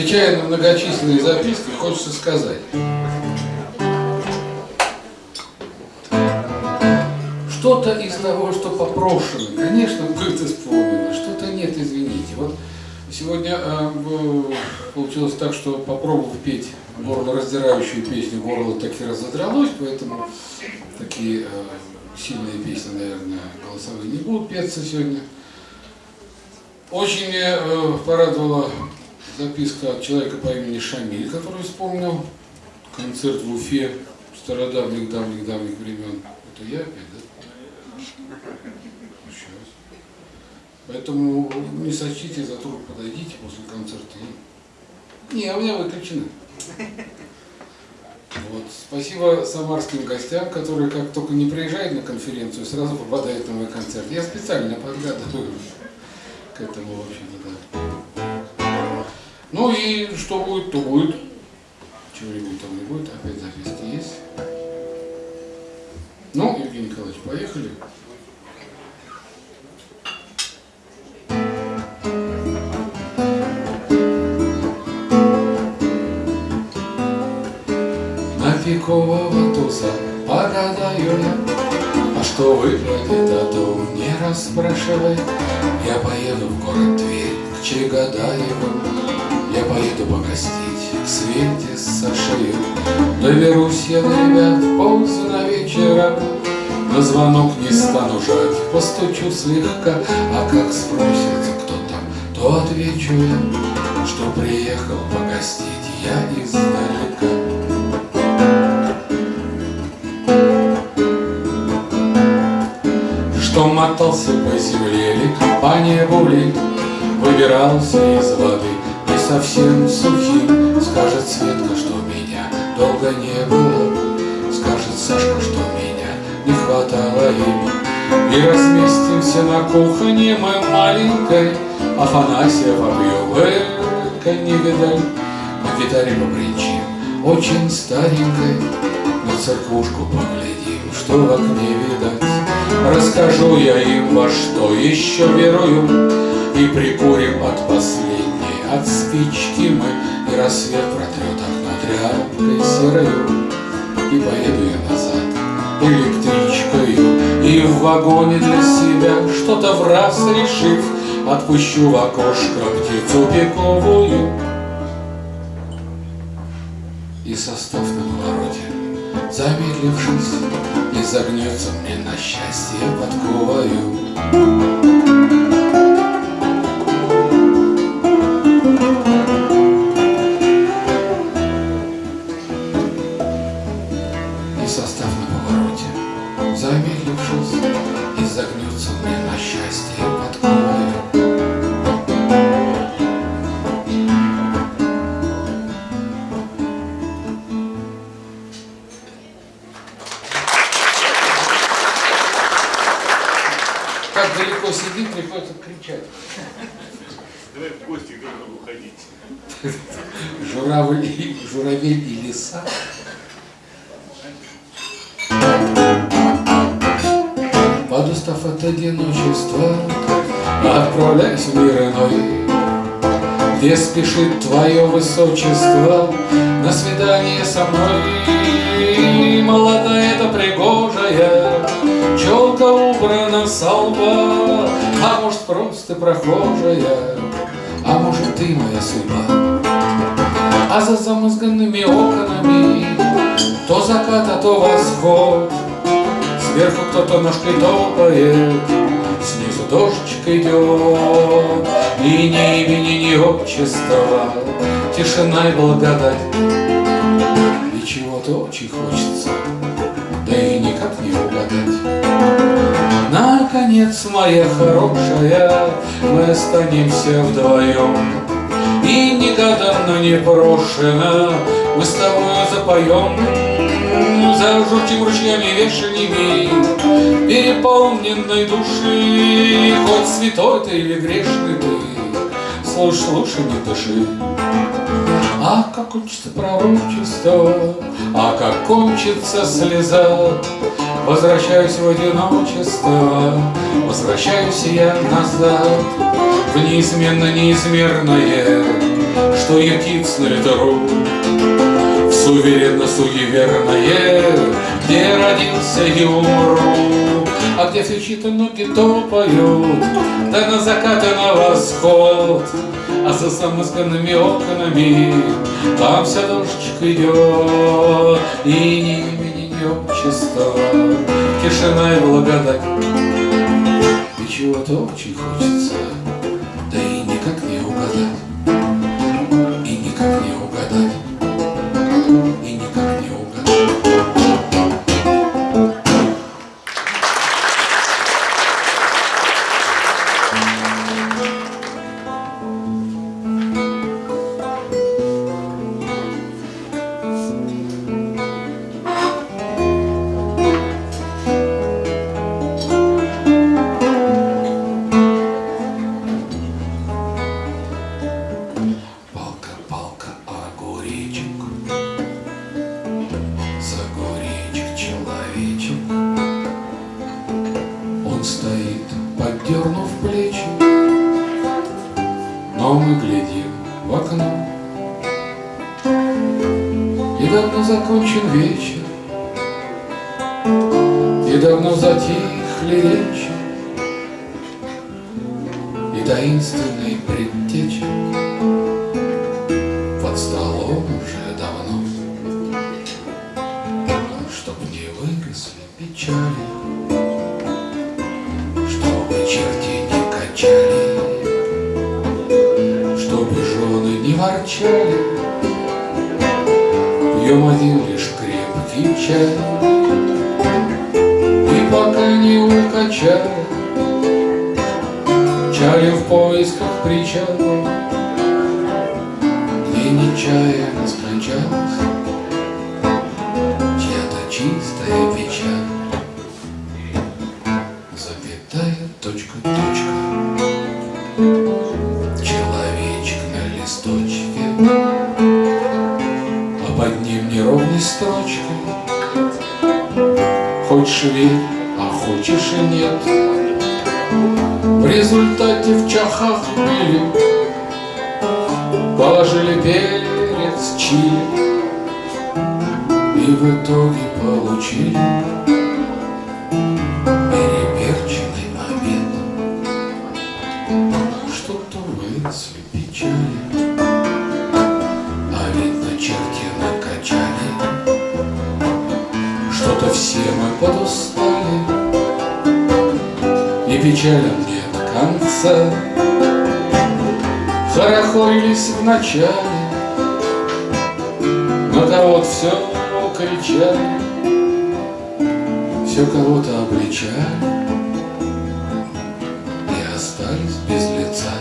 Отвечая на многочисленные записки, хочется сказать. Что-то из того, что попрошено, конечно, будет исполнено, что-то нет, извините. Вот сегодня э, получилось так, что попробовал петь горло раздирающую песню, горло таки разодралось, поэтому такие э, сильные песни, наверное, голосовые не будут петься сегодня. Очень э, порадовала записка от человека по имени Шамиль, который вспомнил концерт в Уфе стародавних, давних, давних времен. Это я опять, да? Сейчас. Поэтому не сочтите за труд, подойдите после концерта. Не, у меня выключено. Вот. Спасибо самарским гостям, которые как только не приезжают на конференцию, сразу попадают на мой концерт. Я специально подгадываю к этому, в общем-то, да. Ну и что будет, то будет. Чего-нибудь там не будет, опять записки есть. Ну, Евгений Николаевич, поехали. На пикового туса погадаю я, А что выпадет, а то не расспрашивай. Я поеду в город Тверь к Чегадаеву, Я поеду погостить к Свете с Сашею. Доберусь я до ребят поздно вечером, На звонок не стану жать, постучу слегка, А как спросят, кто там, то отвечу я, Что приехал погостить я издалека. Что мотался по земле ли, по небу ли, Выбирался из воды совсем сухим, Скажет Светка, что меня долго не было, Скажет Сашка, что меня не хватало им. И разместимся на кухне мы маленькой, Афанасия вобьем, эка не видаль, На гитаре побренчим, очень старенькой, На церквушку поглядим, что в окне видать. Расскажу я им, во что еще верую, И прикурим от последней, от спички мы, И рассвет протрет окно тряпкой серою, И поеду я назад электричкою, И в вагоне для себя, что-то в раз решив, Отпущу в окошко птицу пиковую. И состав на повороте, замедлившись, И загнется мне на счастье подковою. Как далеко сидит, приходится кричать. Давай в гости друг другу ходить. Журавль, журавель и лиса. Подустав от одиночества, отправляйся в мир иной, Где спешит твое высочество на свидание со мной. Молодая это пригожая, челка убрана со А может просто прохожая, а может ты моя судьба. А за замызганными окнами То закат, а то восход. Сверху кто-то ножкой топает Снизу дождичек идет И ни имени, ни отчества Тишина и благодать. И чего-то очень хочется никак не угадать Наконец, моя хорошая Мы останемся вдвоем. И негаданно непрошено Мы с тобою запоем. Зажутим ручьями вешаниями Переполненной души Хоть святой ты или грешный ты. Слушай, слушай, не дыши Ах, как кончится пророчество А как кончится слеза? Возвращаюсь в одиночество Возвращаюсь я назад В неизменно неизмерное Что суетится на ветру В суверенно-суеверное Где родился и умру А где все чьи-то ноги топают Да на закат и на восход. А за замысканными окнами Там вся дождичка идет. И ни имени, ни общества Тишина и благодать. И чего-то очень хочется где нечаянно скончалась Чья-то чистая печаль. Запятая точка, точка. Человечек на листочке. А под ним неровной строчкой Хочешь верь, а хочешь и нет. В результате в чахах были Положили перец, чили И в итоге получили Переперченный обед. Что-то выросли печали А ведь на черте накачали. Что-то все мы подустали И печалям нет конца Хорохорились в начале, На кого-то все кричали, Все кого-то обличали И остались без лица.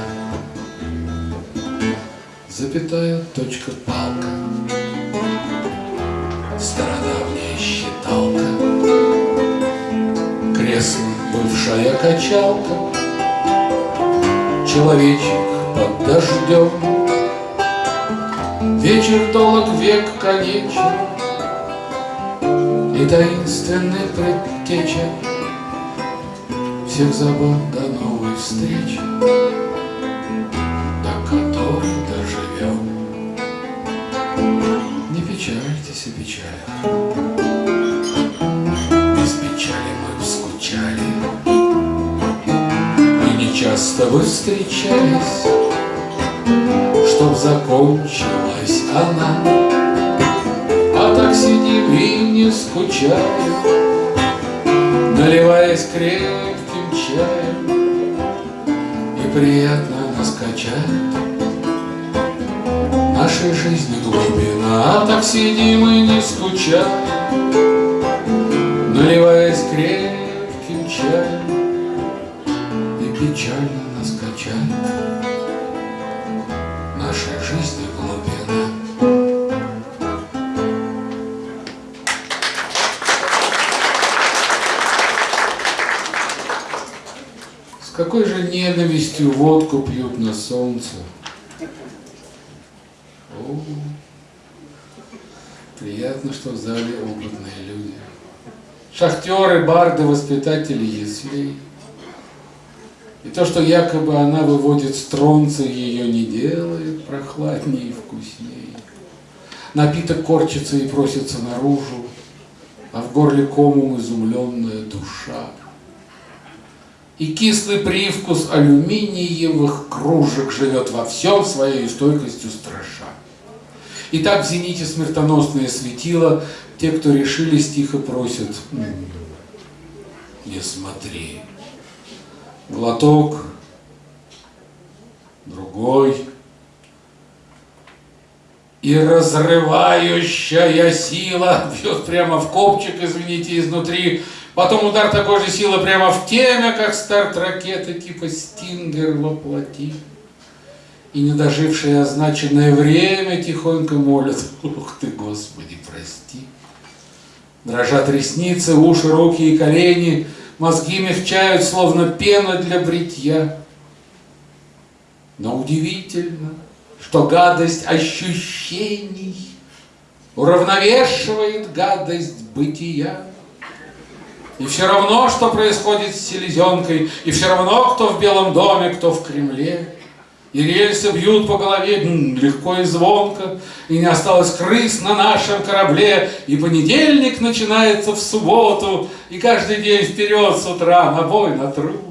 Запятая точка палка, Стародавняя считалка, Кресло бывшая качалка, Человечек под дождем. Вечер долг, век конечен, И таинственный предтеча Всех забот до новой встречи, До которой доживем. Не печальтесь о печалях, Без печали мы скучали, И не часто вы встречались, Чтоб закончилась она. А так сидим и не скучаем, Наливаясь крепким чаем, И приятно нас качает Нашей жизни глубина, а так сидим и не скучаем, Наливаясь крепким ненавистью водку пьют на солнце? О, приятно, что в зале опытные люди. Шахтеры, барды, воспитатели яслей. И то, что якобы она выводит стронцы, ее не делает прохладнее и вкуснее. Напиток корчится и просится наружу, а в горле комом изумленная душа. И кислый привкус алюминиевых кружек живет во всем своей стойкостью страша. И так в зените смертоносное светило, те, кто решились, тихо просят, не смотри. Глоток, другой, и разрывающая сила бьет прямо в копчик, извините, изнутри. Потом удар такой же силы прямо в темя, как старт ракеты типа «Стингер» воплоти. И не дожившее означенное время тихонько молят «Ух ты, Господи, прости!» Дрожат ресницы, уши, руки и колени, мозги мягчают, словно пена для бритья. Но удивительно, что гадость ощущений уравновешивает гадость бытия. И все равно, что происходит с селезенкой, и все равно, кто в Белом доме, кто в Кремле. И рельсы бьют по голове легко и звонко, и не осталось крыс на нашем корабле, и понедельник начинается в субботу, и каждый день вперед с утра на бой, на труд.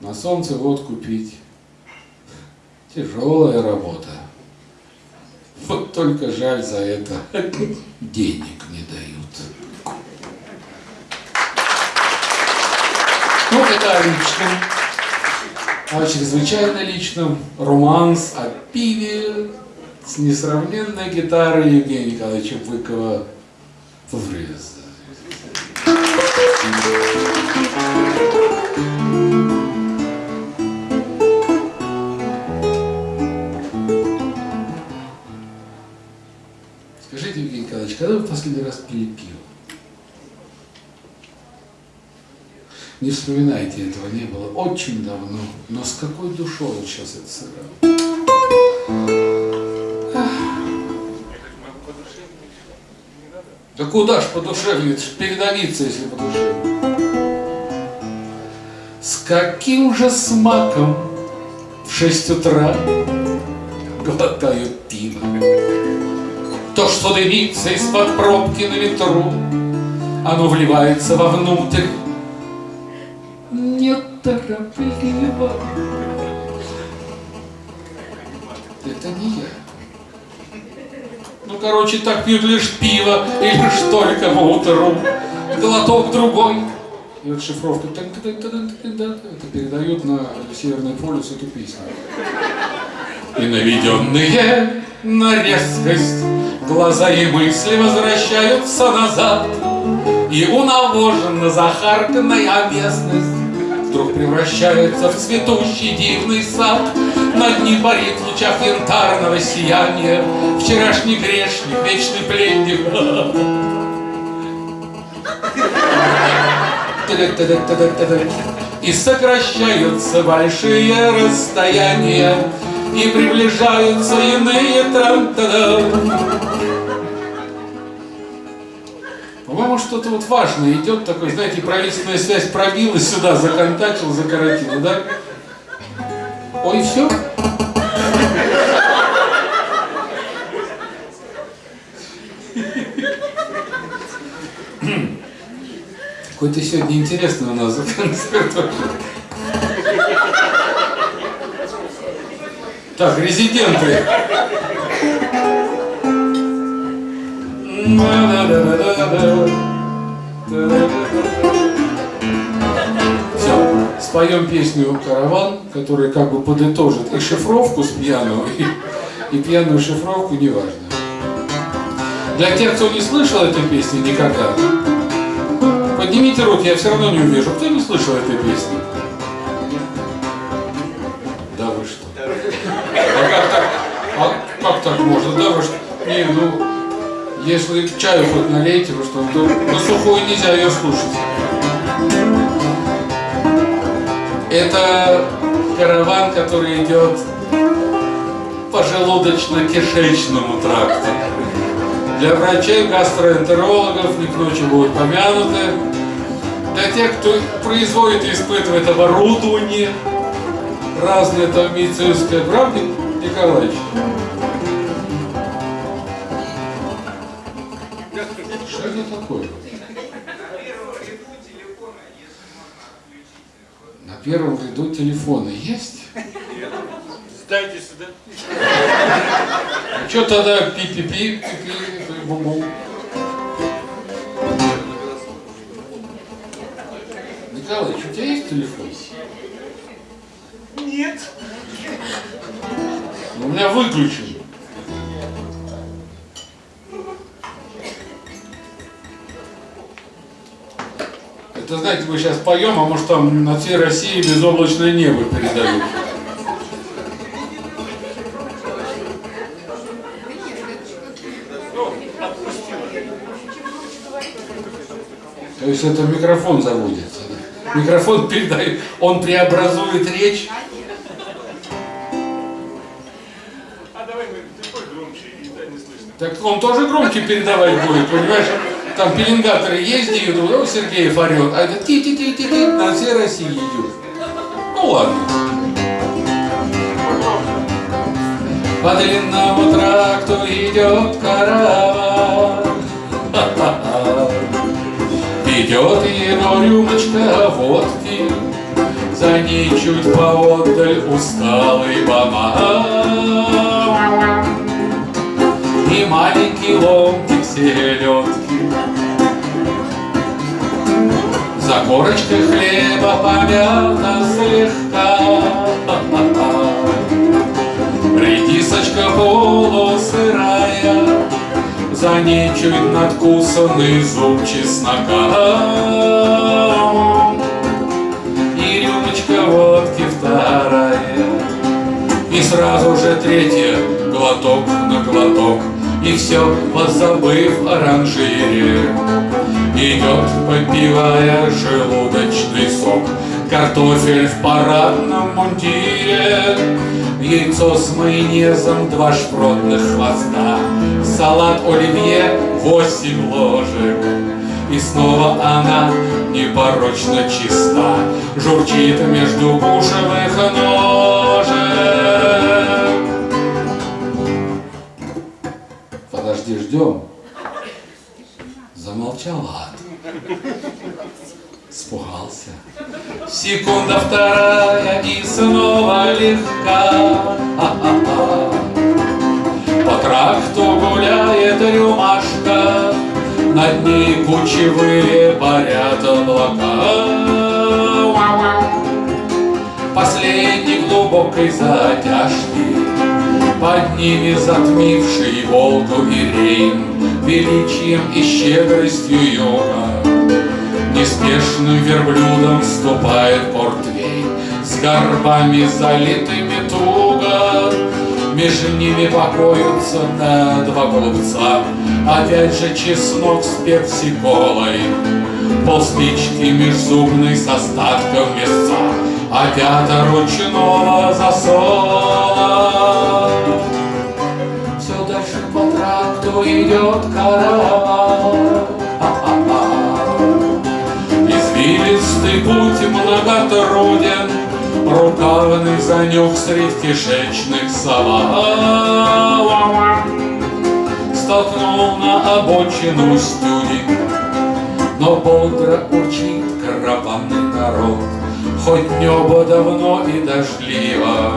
На солнце водку пить. Тяжелая работа. Вот только жаль за это денег не дают. Ну, это о личном. О чрезвычайно личном романс о пиве с несравненной гитарой Евгения Николаевича Быкова «Врез». Скажите, когда вы в последний раз пили пиво? Не вспоминайте, этого не было очень давно, но с какой душой он сейчас это сыграл. Да куда ж ж передавиться, если подушевнее. С каким же смаком в шесть утра глотают пиво? То, что дымится из-под пробки на ветру, оно вливается вовнутрь неторопливо. Это не я. Ну, короче, так пьют лишь пиво и лишь только по утру. Глоток другой. И вот шифровка это передает на Северный полюс эту песню. И наведенные на резкость. Глаза и мысли возвращаются назад. И унавоженно захарканная местность Вдруг превращается в цветущий дивный сад. Над ним парит в лучах янтарного сияния Вчерашний грешник, вечный пленник. И сокращаются большие расстояния И приближаются иные трам По-моему, что-то вот важное идет такой, знаете, правительственная связь пробилась сюда, законтачила, закоротила, да? Ой, все? Какой-то сегодня интересный у нас концерт. Так, резиденты. Все, споем песню «Караван», которая как бы подытожит и шифровку с пьяного, и, и пьяную шифровку, неважно. Для тех, кто не слышал этой песни никогда, поднимите руки, я все равно не увижу. Кто не слышал этой песни? Не, ну, если чаю хоть налейте, вы что, то на сухую нельзя ее слушать. Это караван, который идет по желудочно-кишечному тракту. Для врачей, гастроэнтерологов не к ночи будут помянуты. Для тех, кто производит и испытывает оборудование, разные там медицинские, правда, Николаевич? Первом ряду телефона есть? Сдайте сюда. Ну что тогда пи-пи-пи, пи-пи, бум-бум? Николаевич, у тебя есть телефон? Нет. Ну, У меня выключен. Знаете, мы сейчас поем, а может там на всей России безоблачное небо передают. То есть это микрофон заводится. да? Микрофон передает, он преобразует речь. А давай мы, ты пой громче, и да, не слышно. Так он тоже громче передавать будет, понимаешь? Там пеленгаторы ездят, о, Сергеев орет, а это ти-ти-ти-ти-ти на всей России идет. Ну ладно. По длинному тракту идет караван. Идет его рюмочка водки, За ней чуть поодаль усталый банан И маленький ломтик селедки За корочкой хлеба помята слегка. Редисочка полусырая За ней чуть надкусанный зуб чеснока И рюмочка водки вторая И сразу же третья глоток на глоток. И все, позабыв о ранжире Идет, попивая желудочный сок. Картофель в парадном мундире Яйцо с майонезом, два шпротных хвоста. Салат оливье, восемь ложек. И снова она непорочно чиста. Журчит между бушевых ножек. Подожди, ждем. Замолчал ад Спугался. Секунда вторая и снова легка. А-а-а. По тракту гуляет рюмашка. Над ней кучевые парят облака. Последней глубокой затяжки. Под ними затмивший Волгу и Рейн. Величием и щедростью юга Неспешным верблюдом ступает портвейн С горбами залитыми туго. Между ними покоятся на два голубца. Опять же чеснок с персиколой Полспички межзубный с остатком мяса Опята ручного засола. Все дальше по тракту идет караван Извилистый путь многотруден, Рукавный занюх средь кишечных салат. Столкнул на обочину стюдень, Но бодро урчит караванный народ. Хоть небо давно и дождливо,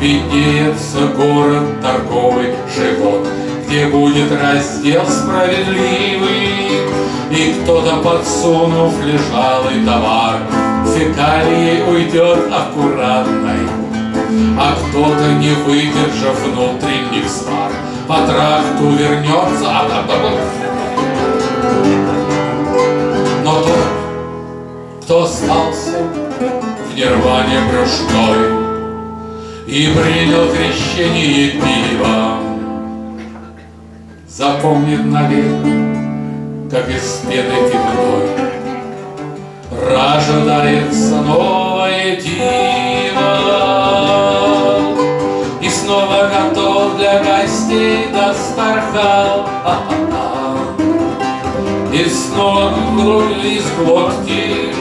Виднеется город торговый живот, Где будет раздел справедливый, И кто-то, подсунув лежалый товар, Фекалией уйдет аккуратной, А кто-то, не выдержав внутренних свар, По тракту вернется, а. Но тот, кто остался в нирване брюшной И принял крещение пивом, Запомнит навек, как из пены темной Рождается новое диво И снова готов для гостей достархал, а -а -а. И снова грудь из глотки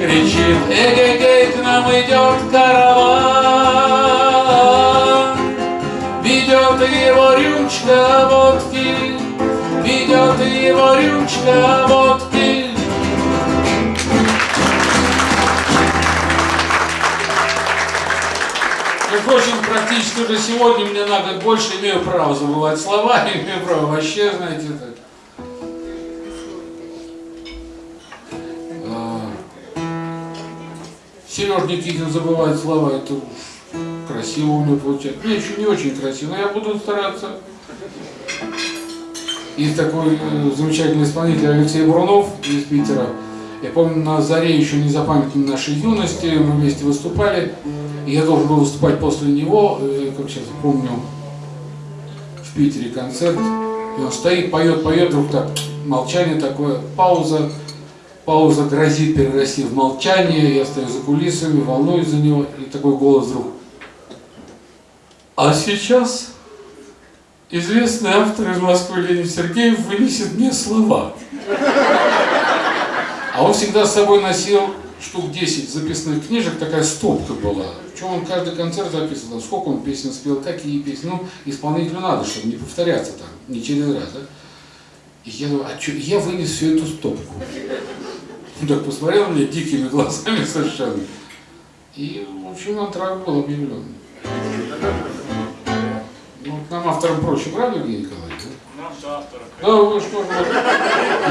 Кричит Эгегей, к нам идет караван Ведет его рюмочка водки его рюмочка водки. Прочим, практически уже сегодня мне на год больше имею право забывать слова, имею право вообще, знаете, так. Сереж Никитин забывает слова, это красиво у него получается. Мне еще не очень красиво, но я буду стараться. Есть такой э, замечательный исполнитель Алексей Брунов из Питера. Я помню, на заре еще не запамятной нашей юности мы вместе выступали. И я должен был выступать после него, э, как сейчас помню, в Питере концерт. И он стоит, поет, поет, вдруг так, молчание такое, пауза. Пауза грозит перерасти в молчание, я стою за кулисами, волнуюсь за него, и такой голос вдруг. А сейчас известный автор из Москвы Леонид Сергеев вынесет мне слова. А он всегда с собой носил штук 10 записных книжек, такая стопка была. Причем он каждый концерт записывал, сколько он песен спел, какие песни. Ну, исполнителю надо, чтобы не повторяться там, не через раз, да? И я думаю, а что, я вынес всю эту стопку. Он так посмотрел меня дикими глазами совершенно. И, в общем, антракт был объявлен. Нам авторам проще, правда, Евгений Николаевич? да? Нам автором. Да, вы что, вот.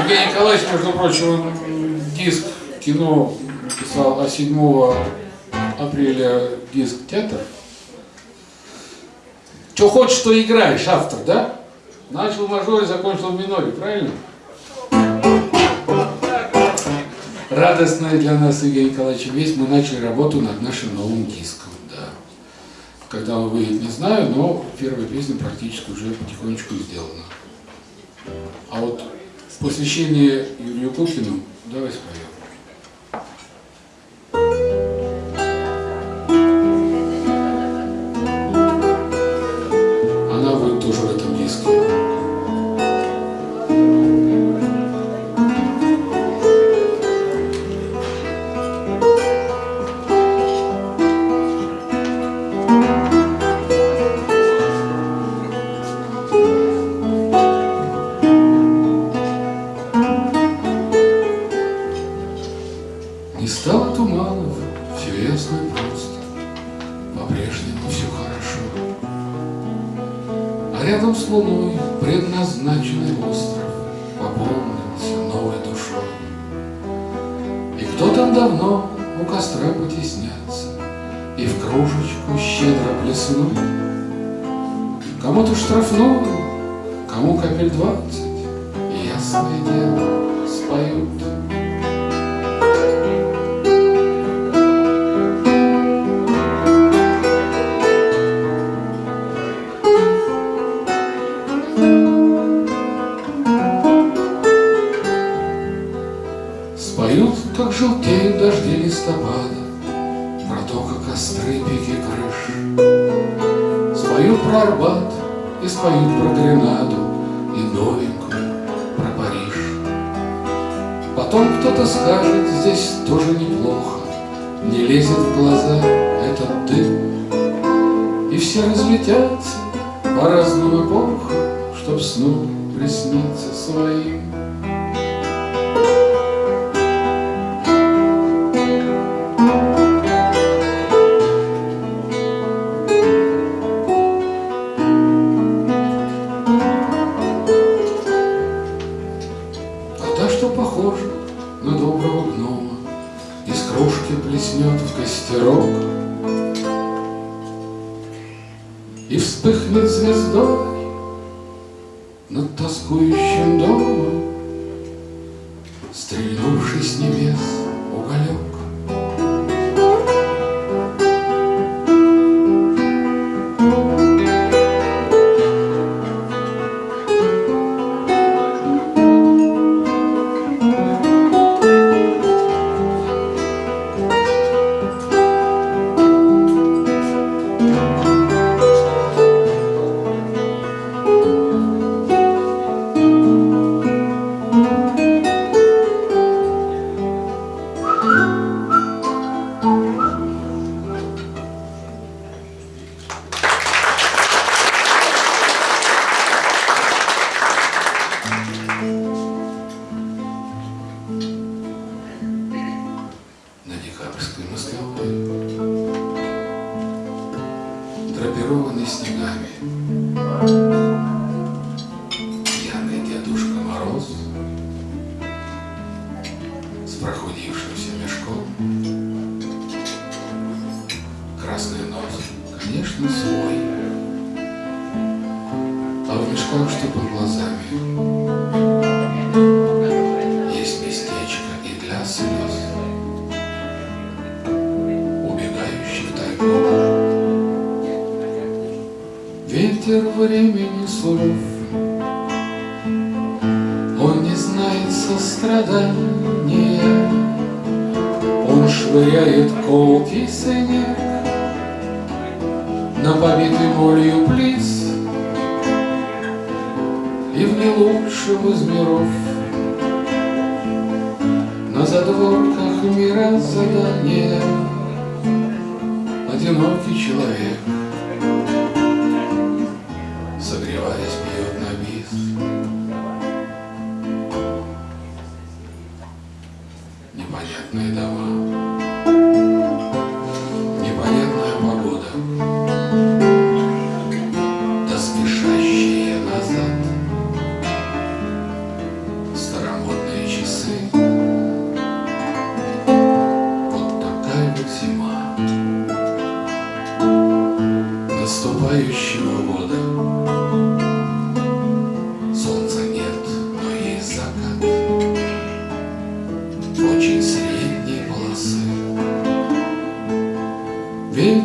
Евгений Николаевич, между прочим, он диск кино написал, а 7 апреля диск театр. Что хочешь, что играешь, автор, да? Начал в мажоре, закончил в миноре, правильно? Радостная для нас, Евгений Николаевич, весть, мы начали работу над нашим новым диском. Когда он выйдет, не знаю, но первая песня практически уже потихонечку сделана. А вот посвящение Юрию Кукину давай споем. Желтеют дожди листопада, Про то, как остры пики крыш. Споют про Арбат и споют про Гренаду И новенькую про Париж. Потом кто-то скажет, здесь тоже неплохо, Не лезет в глаза этот дым, И все разлетятся по разным эпохам, Чтоб снова присниться своим.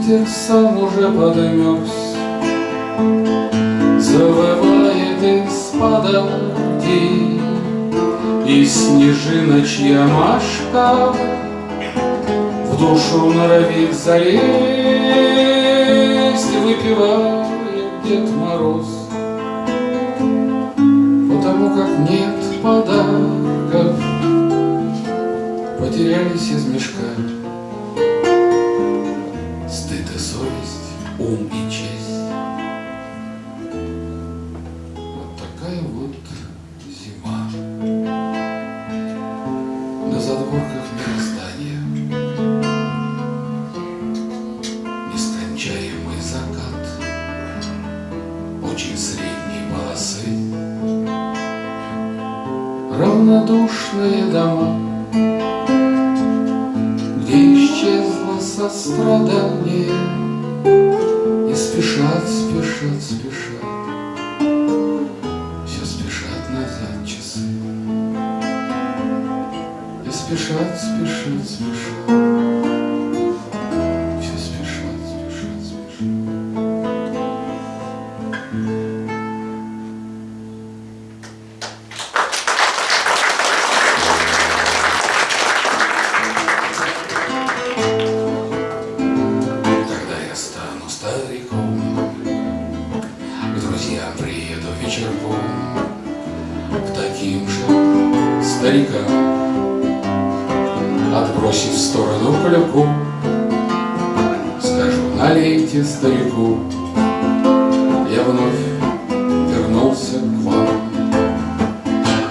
Ветер сам уже подмерз Завывает из-под И снежиночья машка В душу норовит залезть Выпивает Дед Мороз. Потому как нет подарков Потерялись из мешка corrompido. Налейте старику, Я вновь вернулся к вам.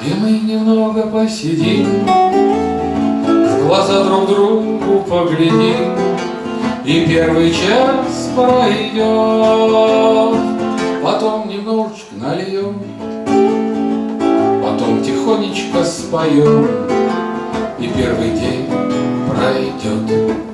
И мы немного посидим, В глаза друг другу поглядим, и первый час пройдет, Потом немножечко нальем, Потом тихонечко споем, И первый день пройдет.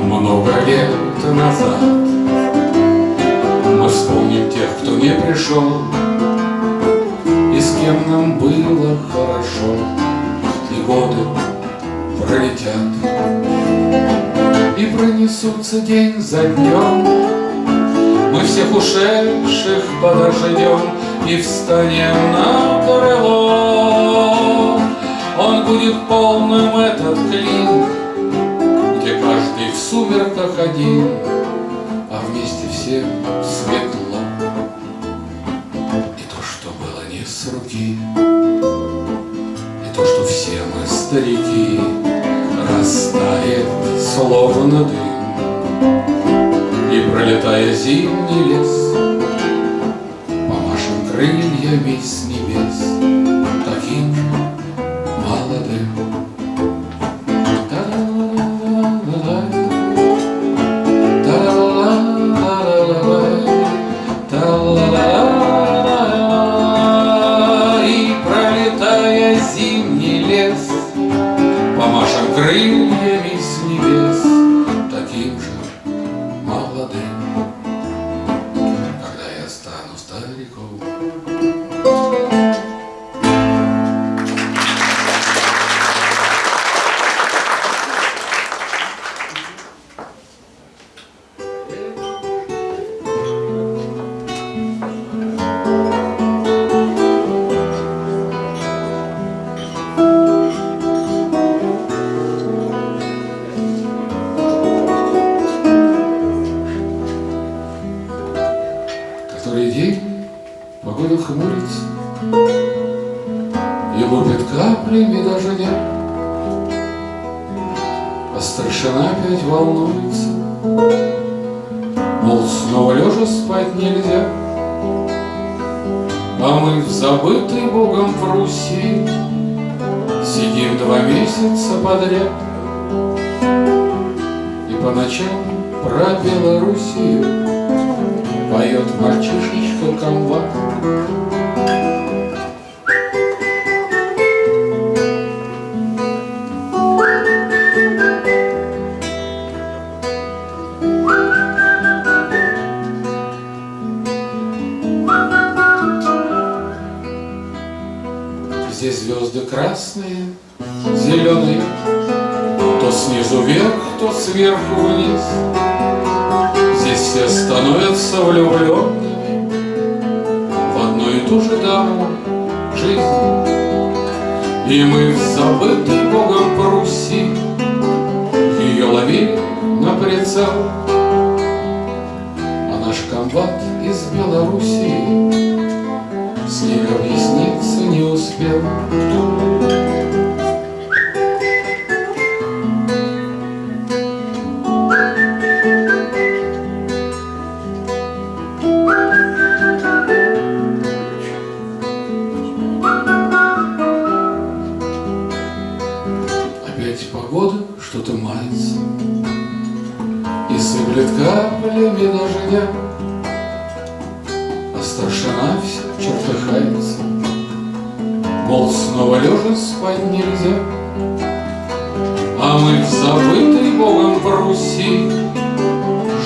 Много лет назад. Мы вспомним тех, кто не пришел, и с кем нам было хорошо, И годы пролетят, И пронесутся день за днем. Мы всех ушедших подождем И встанем на крыло. Он будет полным этот клин, сумерках один, А вместе всем светло. И то, что было не с руки, И то, что все мы старики, Растает, словно дым, И, пролетая зимний лес, Помашем крыльями с небес, крыльями А наш комбат из Белоруссии С ней объясниться не успел каплями дождя А старшина все чертыхается Мол, снова лежа спать нельзя. А мы в забытой Богом Пруссии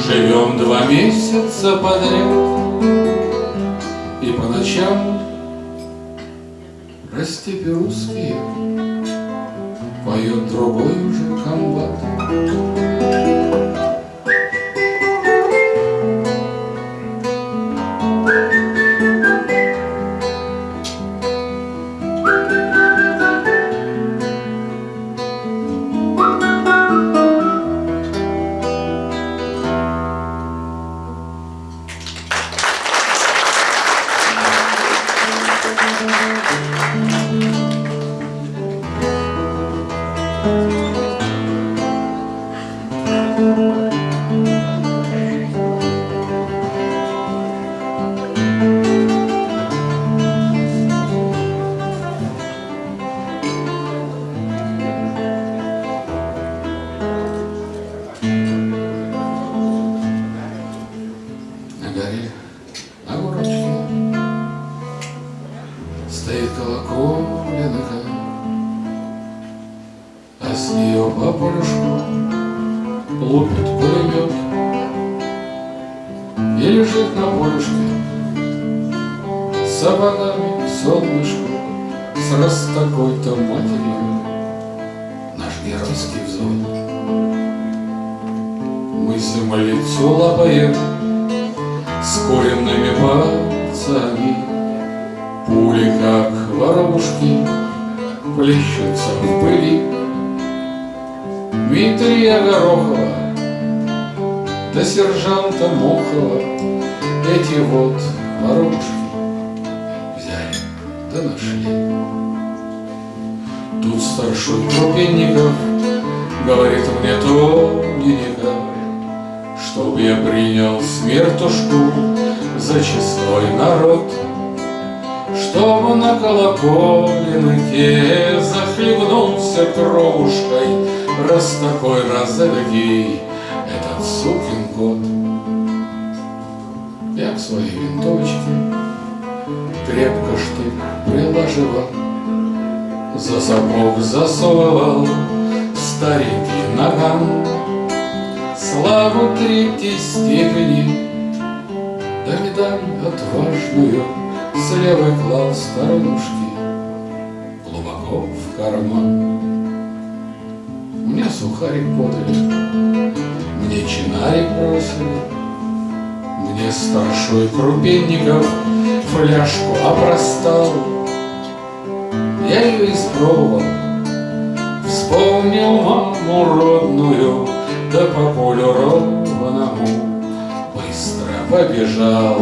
Живем два месяца подряд. И по ночам Растепи русские Поет другой уже комбат на горочке Стоит колоколенка А с нее по Лупит пулемет. И лежит на полюшке С сапогами солнышку С раз такой-то матерью. Наш геройский взвод. Мы землицу лапаем с куренными пальцами Пули, как воробушки, плещутся в пыли. Дмитрия Горохова до сержанта Мохова Эти вот воробушки взяли да нашли. Тут старшой Крупенников говорит мне тоненько Чтоб я принял смертушку за честной народ, Чтоб на колоколенке захлебнулся кровушкой, Раз такой, раз эдакий этот сукин кот. Я к своей винтовочке крепко штык приложила, За сапог засовывал, старенький наган, Славу третьей степени, Да медаль отважную С левой клал сторонушки Глубоко в карман. Мне сухарик подали, Мне чинарик бросили, Мне старшой Крупенников Фляжку опростал, Я ее испробовал, Вспомнил маму родную, Да по полю ровному Быстро побежал.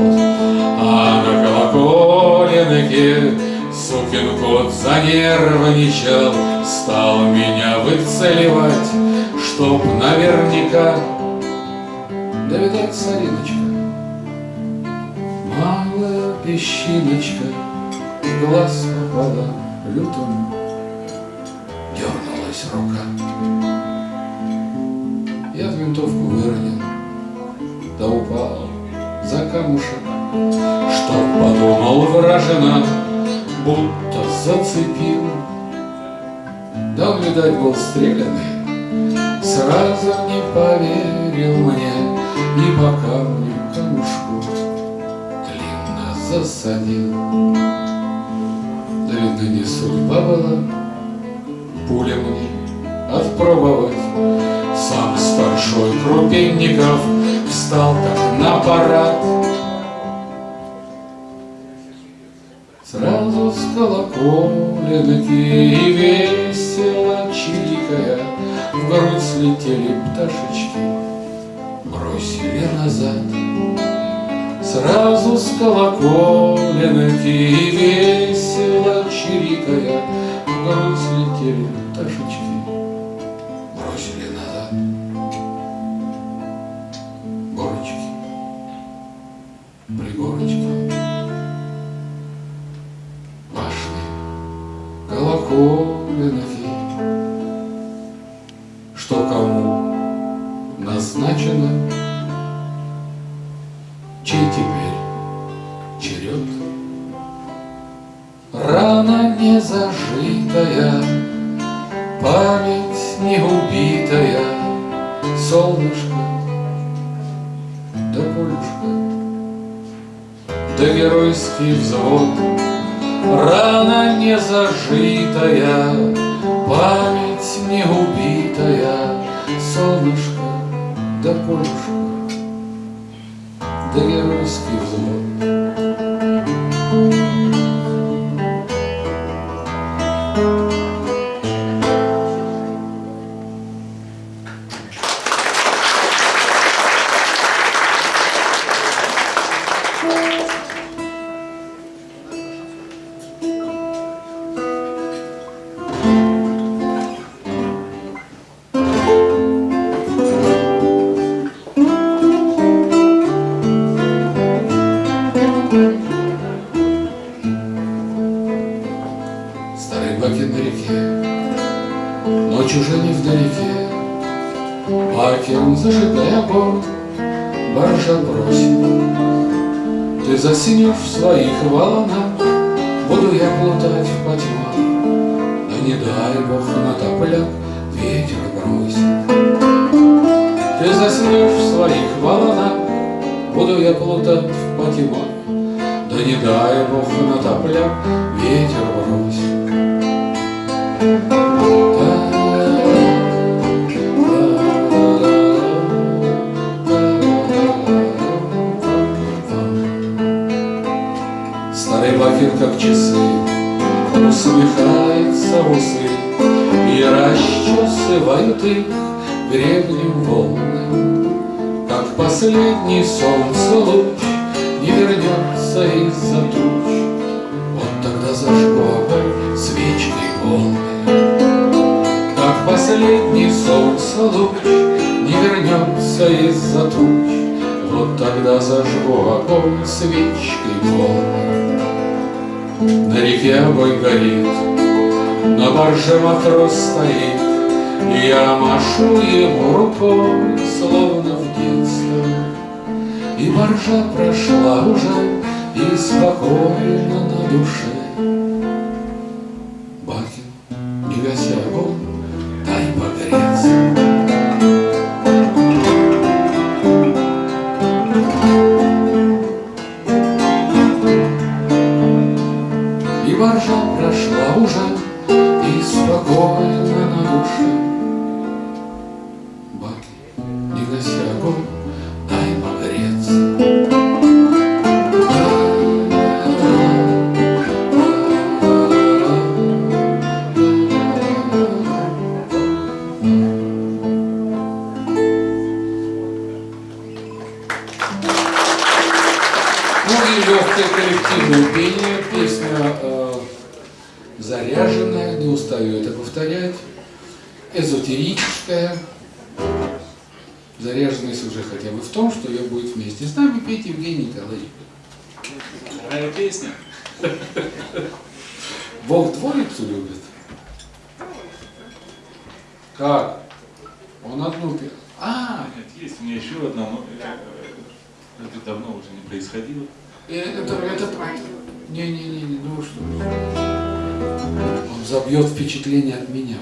А на колоколенке Сукин кот занервничал, Стал меня выцеливать, Чтоб наверняка. Да, видать, сориночка Малая песчиночка В глаз попала лютому Дернулась рука Я винтовку выронил Да упал за камушек. Что подумал вражина Будто зацепил. Да он, видать, был стрелянный. Сразу не поверил мне И по камню камушку Длинно засадил. Да, видно, не судьба была Пуля мне отпробовать Сам старшой Крупенников Встал так на парад Сразу с колоколенки и весело чирикая В грудь слетели пташечки, бросили назад. Сразу с колоколенки и весело чирикая В грудь слетели пташечки, назначено, чей теперь черед. Рана не зажитая, память не убитая, Солнышко да полюшка, да геройский взвод, Рана не зажитая, память не убитая, Солнышко да полюшка, да геройский взвод. Как часы, усмехается усы И расчесывают их гребнем волны. Как последний солнце луч Не вернется из-за туч, Вот тогда зажгу огонь свечкой полной. Как последний солнце луч Не вернется из-за туч, Вот тогда зажгу огонь свечкой полной. На реке огонь горит, на барже матрос стоит, И я машу ему рукой, словно в детстве. И баржа прошла уже, и спокойно на душе. Какая песня? Бог творицу любит. Как? Он одну пел. А, Нет, есть у меня еще одна, но это давно уже не происходило. э, это, это, не-не-не, ну что? Он забьет впечатление от меня.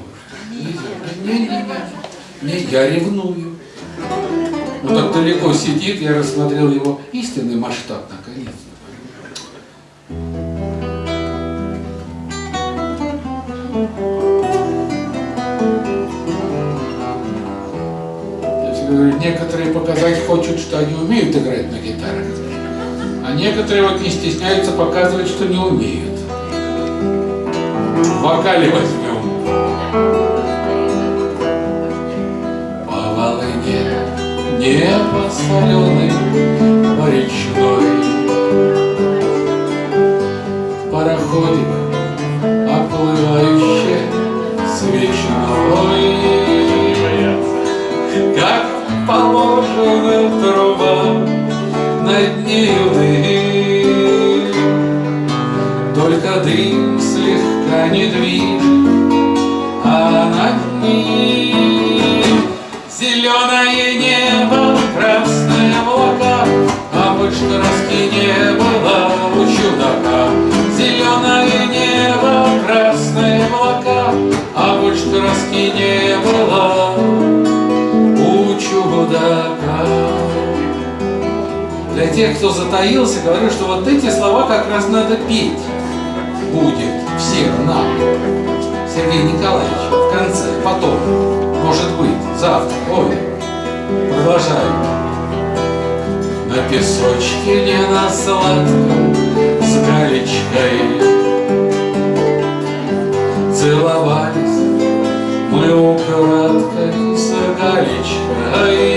Не-не-не, не, я ревную. Он так далеко сидит, я рассмотрел его истинный масштаб всегда говорю, некоторые показать хочут, что они умеют играть на гитарах, а некоторые вот не стесняются показывать, что не умеют. В вокале возьмем. Небо соленый, по речной. Пароходик, оплывающий свечной. Как положено труба над нею краски не было у чудака. Зеленое небо, красные облака, А больше краски не было у чудака. Для тех, кто затаился, говорю, что вот эти слова как раз надо петь будет всем нам. Сергей Николаевич, в конце, потом, может быть, завтра, ой, продолжаем. На песочке не на сладком с галечкой. Целовались мы украдкой с галечкой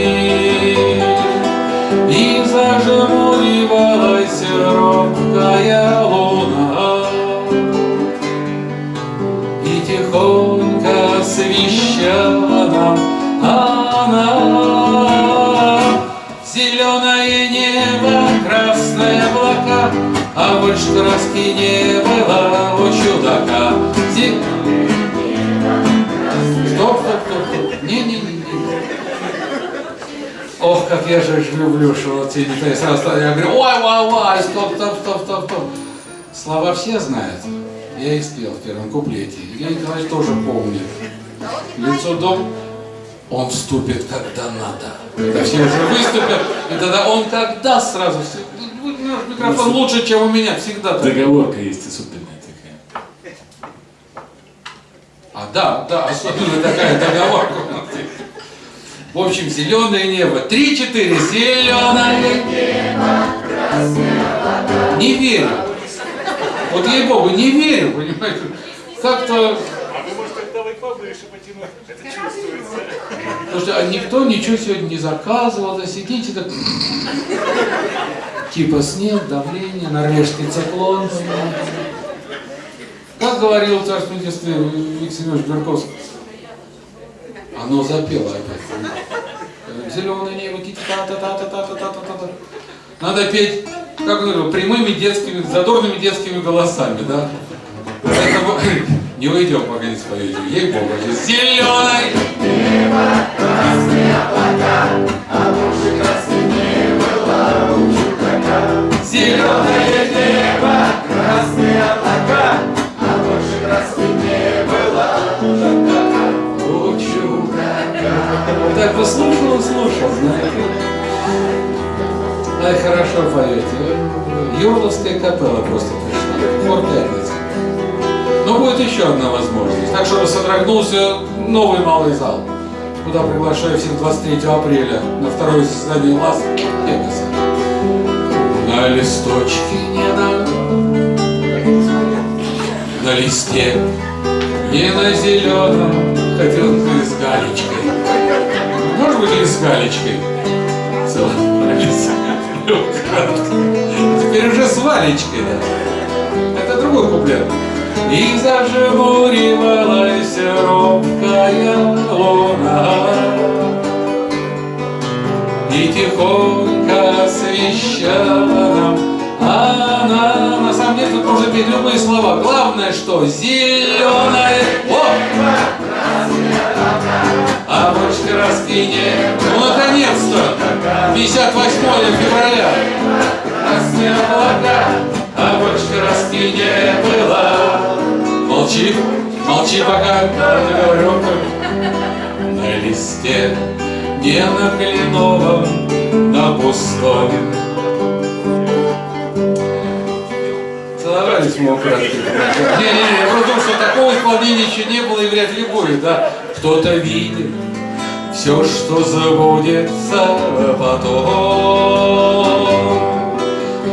больше краски не было у чудака Зе- Стоп, стоп, стоп. Не-не-не. Ох, как я же люблю, что вот детали сразу. Я говорю, ой, ой, ой, стоп, стоп, стоп, стоп, стоп. Слова все знают. Я их спел в первом куплете. Евгений Николаевич тоже помнит. Лицо дом, он вступит, когда надо. Когда все уже выступят, и тогда он когда сразу... все- Наш микрофон лучше, чем у меня, всегда так. Договорка есть особенная такая. А, да, да, особенно такая договорка у нас есть. В общем, зеленое небо. Три-четыре. Зеленое небо. Не верю. Вот ей-богу, не верю, понимаете. Как-то, А вы, может, октавой повыше потянуть? Это чувствуется. потому что а никто ничего сегодня не заказывал, да сидите так. Типа снег, давление, норвежский циклон. Как говорил в царственном детстве Виктор Семенович Горковский. Оно запело опять. Зеленое небо, та та та та та та та та та Надо петь, как говорю, прямыми детскими, задорными детскими голосами, да? Поэтому не уйдем, пока не споете. Ей-богу, зеленое Зеленое небо, красные облака, а больше краски не было. У чудака. Так послушал, слушал, знаете. Ай, хорошо поете. Юрловская капелла просто пришла. Хор пятницы. Но будет еще одна возможность. Так, чтобы содрогнулся новый малый зал. Куда приглашаю всех 23 апреля на второе заседание ЛАС Пятница. На листочке не на На листе Не на зеленом Хотел бы с галечкой. Может быть и с галечкой Целовались Теперь уже с Валечкой, да. Это другой куплет. И зажмуривалась робкая луна И тихонько освещала нам она На самом деле тут можно петь любые слова. Главное, что зеленая О! А бочка раскине Ну, наконец-то! 58 февраля. Красные облака А бочка раскине была Молчи, молчи пока. Говорю На листе Не на кленовом На пустом Целовались мы украдкой. Не-не-не, я просто думаю, что такого исполнения еще не было и вряд ли будет, да? Кто-то видит все, что забудется потом.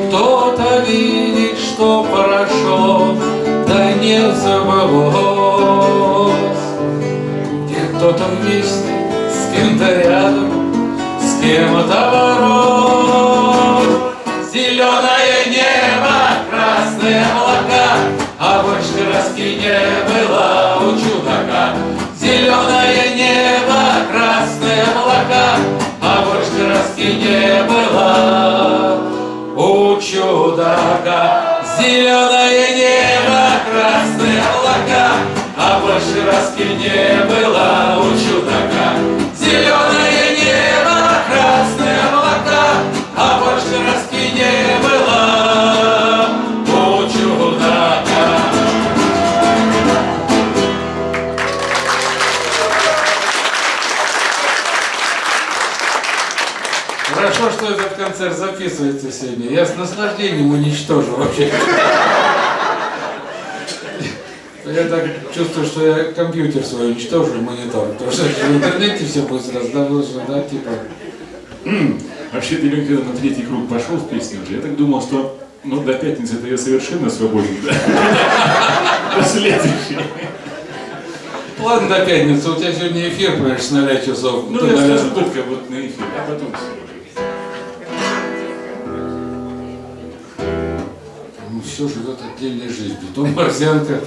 Кто-то видит, что прошло, да не забылось. Где кто-то вместе, с кем-то рядом, с кем-то ворот. Зеленое небо, красные облака, а больше краски не было у чудака. Зеленое небо, красные облака, а больше краски не было у чудака. Зеленое небо, красные облака, а больше краски не было у чудака. Концерт записывается сегодня. Я с наслаждением уничтожу вообще. Я так чувствую, что я компьютер свой уничтожу, монитор. Потому что в интернете все будет сразу, да, типа. Вообще, ты, когда на третий круг пошел в песню уже, я так думал, что ну, до пятницы это я совершенно свободен. До следующей. Ладно, до пятницы, у тебя сегодня эфир, понимаешь, с 0 часов. Ну, я скажу только вот на эфире, а потом все все живет отдельной жизнью. То морзянка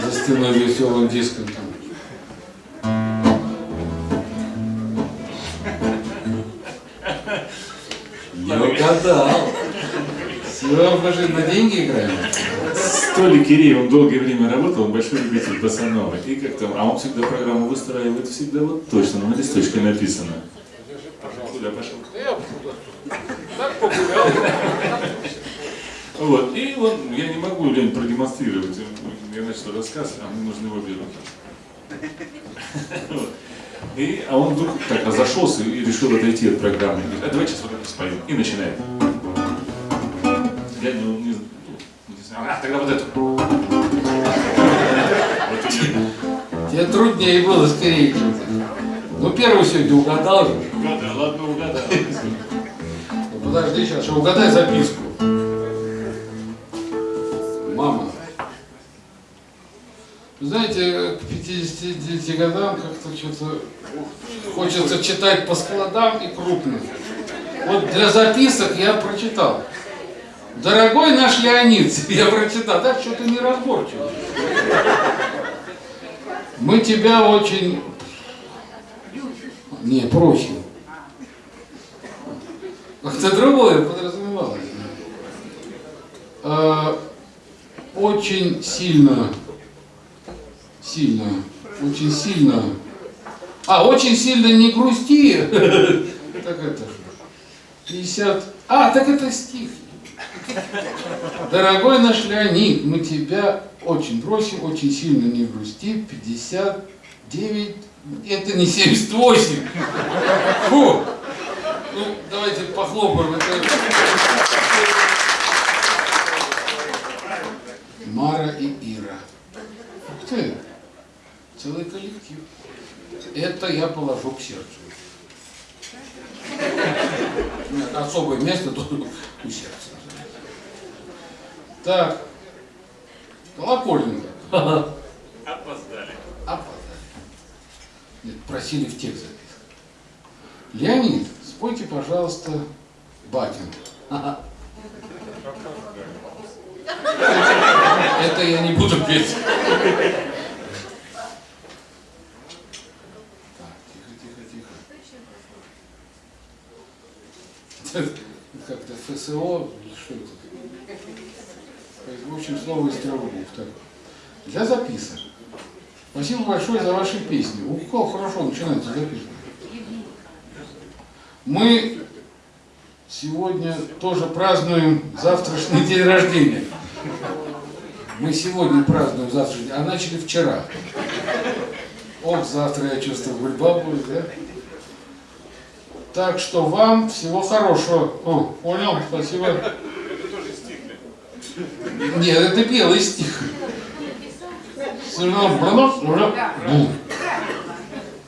за стеной веселым диском там. Не угадал. Все, покажи, на деньги играем? С Толей Киреевым долгое время работал, он большой любитель Басанова. И как там, а он всегда программу выстраивает всегда вот точно, на листочке написано. Куда пошел? Так погулял. Вот я не могу, Лень, продемонстрировать. Я начал рассказ, а мне нужны обе руки. И, а он вдруг так разошелся и решил отойти от программы. Говорит, а давай сейчас вот это споем. И начинает. Я не, не, не знаю, а, тогда вот эту. Вот. Тебе труднее было скорее. Ну, первый сегодня угадал же. Угадал, ладно, угадал. Ну, Подожди сейчас, угадай записку. Знаете, к 59 годам как-то что-то хочется читать по складам и крупно. Вот для записок я прочитал. Дорогой наш Леонид, я прочитал, да, что-то неразборчиво. Мы тебя очень... Не, просим. Как-то другое подразумевалось. А, Очень сильно, сильно, очень сильно. А, очень сильно не грусти. Так это же. 50. А, так это стих. Дорогой наш Леонид, мы тебя очень просим, очень сильно не грусти. 59. Это не 78. Фу. Ну, давайте похлопаем. Это... Мара и Ира. Ух ты, целый коллектив. Это я положу к сердцу. Нет, Особое место тут у сердца. Так, колокольник. Опоздали. Опоздали. Нет, просили в текст записать. Леонид, спойте, пожалуйста, Батин. Это я не буду петь. Так, тихо, тихо, тихо. Это Как-то ФСО, что это? В общем, слово из трех букв. Для записок. Спасибо большое за ваши песни. У кого хорошо начинается записывать. Мы сегодня тоже празднуем завтрашний день рождения. Мы сегодня празднуем завтрашний день, а начали вчера. Ох, завтра я чувствую, гульба будет, да? Так что вам всего хорошего. О, понял, спасибо. Это тоже стих. Нет, это белый стих. Равно бронос, уже бум.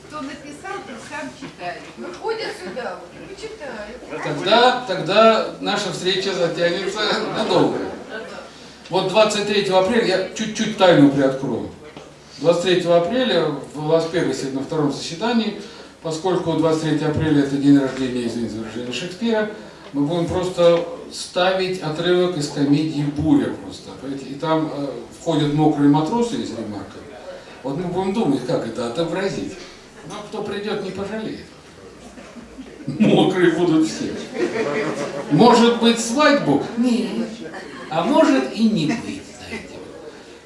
Кто написал, то сам читает. Выходят сюда, вот, читают. Тогда, тогда наша встреча затянется надолго. Вот 23 апреля, я чуть-чуть тайну приоткрою. 23 апреля в Лас-Вегасе на втором заседании, поскольку 23 апреля это день рождения, извините выражение, Шекспира, мы будем просто ставить отрывок из комедии «Буря» просто. понимаете? И там э, входят мокрые матросы из ремарка. Вот мы будем думать, как это отобразить. Но кто придет, не пожалеет. Мокрые будут все. Может быть свадьбу? Нет. А может и не быть, знаете.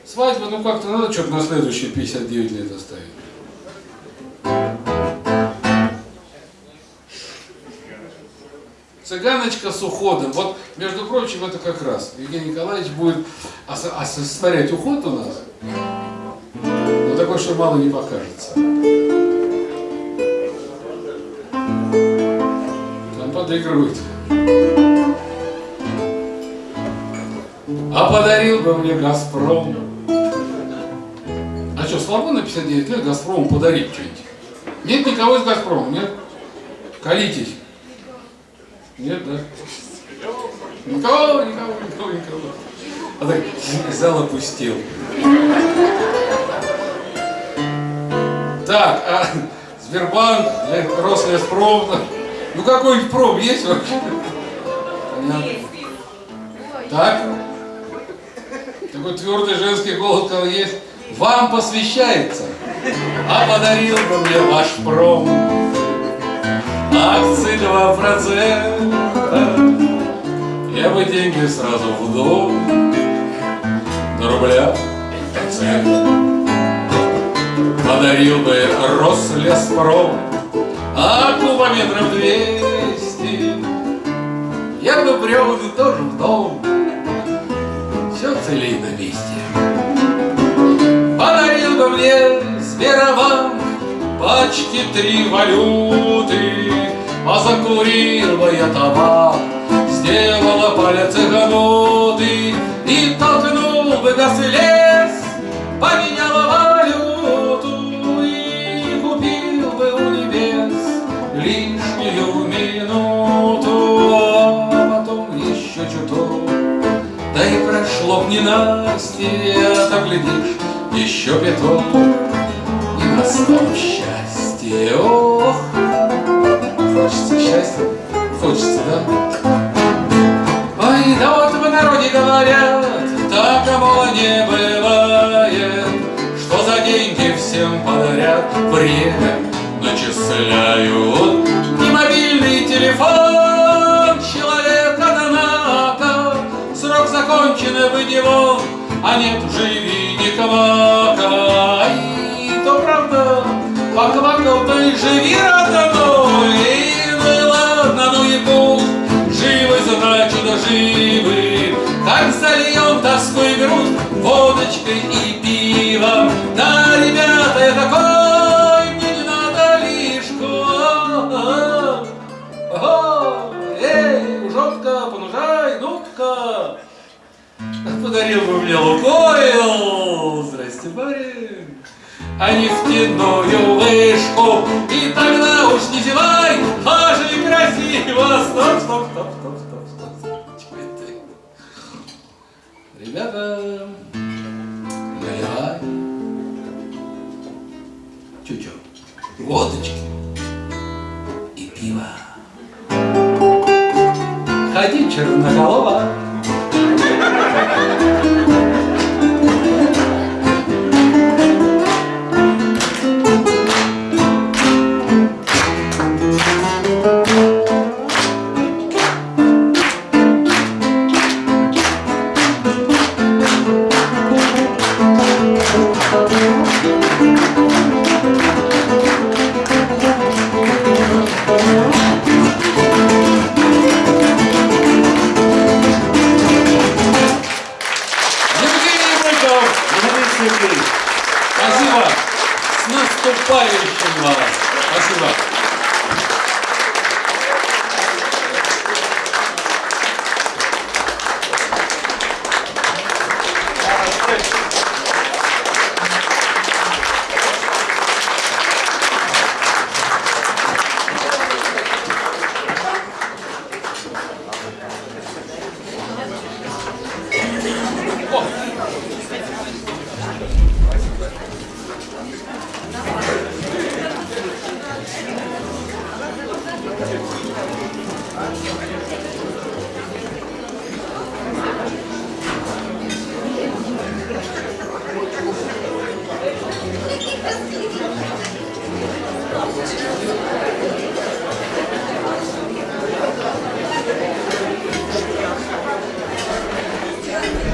Свадьба, ну как-то надо что-то на следующие 59 лет оставить. Цыганочка с уходом. Вот, между прочим, это как раз. Евгений Николаевич будет ос- осуществлять уход у нас. Но такой, что мало не покажется. Там подыгрывают. А подарил бы мне Газпром. А что, слабо на 59 лет Газпрому подарить что-нибудь? Нет никого из Газпрома, нет? Колитесь. Нет, да? Никого, никого, никого, никого. А так зал опустил. Так, а Сбербанк, э, Рослеспром, ну какой-нибудь пром есть вообще? Понятно. Так? Такой твердый женский голос сказал, есть. Вам посвящается, а подарил бы мне ваш пром. Акции 2%, я бы деньги сразу в дом. На рубля процент. Подарил бы Рослеспром, а кубометров 200 я бы брел тоже в дом. Все целей на месте. Подарил бы мне Сберобанк пачки три валюты, а закурил бы я табак, сделала палец цыгануты и толкнул и лес, поменяла валюту и купил бы у небес лишнюю минуту, а потом еще чуток. Да и прошло б ненастье, а так глядишь, еще пяток, и. Ох, хочется счастья, хочется, да? Ой, да вот в народе говорят, так мало не бывает, что за деньги всем подарят время начисляют. Не мобильный телефон, человек, однако, срок закончен, выйди вон, а нет, живи не то и живи, родной, и ладно, ну и пусть, живы, значит, живы. Как зальем тоску и грудь водочкой и пивом, да, ребята, я такой, мне не надо лишку. Эй, жопка, понужай, ну-ка. Подарил бы мне Лукойл, здрасте, барин, а нефтяную вышку, и тогда уж не зевай, же красиво. Стоп, стоп, стоп, стоп, стоп, стоп. Это? Ребята, наливай. Чуть-чуть. Водочки и пиво. Ходи, черноголова.